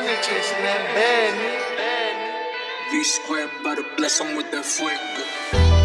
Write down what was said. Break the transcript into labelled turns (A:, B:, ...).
A: money chasing that bad.
B: V squared by the bless, him with that fuego.